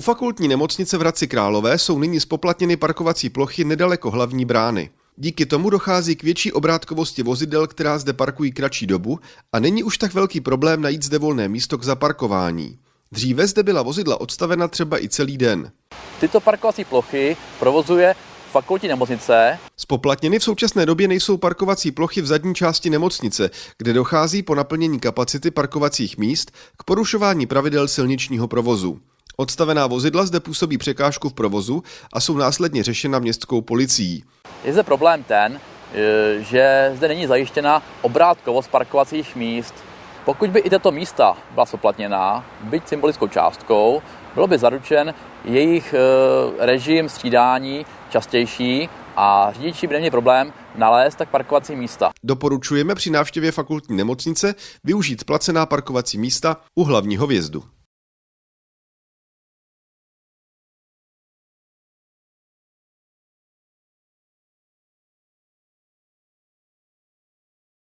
U fakultní nemocnice v Hradci Králové jsou nyní spoplatněny parkovací plochy nedaleko hlavní brány. Díky tomu dochází k větší obrátkovosti vozidel, která zde parkují kratší dobu a není už tak velký problém najít zde volné místo k zaparkování. Dříve zde byla vozidla odstavena třeba i celý den. Tyto parkovací plochy provozuje fakultní nemocnice. Spoplatněny v současné době nejsou parkovací plochy v zadní části nemocnice, kde dochází po naplnění kapacity parkovacích míst k porušování pravidel silničního provozu. Odstavená vozidla zde působí překážku v provozu a jsou následně řešena městskou policií. Je zde problém ten, e, že zde není zajištěna obrátkovost parkovacích míst. Pokud by i tato místa byla spoplatněná, byť symbolickou částkou, bylo by zaručen jejich e, režim střídání častější a řidiči by neměli problém nalézt tak parkovací místa. Doporučujeme při návštěvě fakultní nemocnice využít placená parkovací místa u hlavního vjezdu.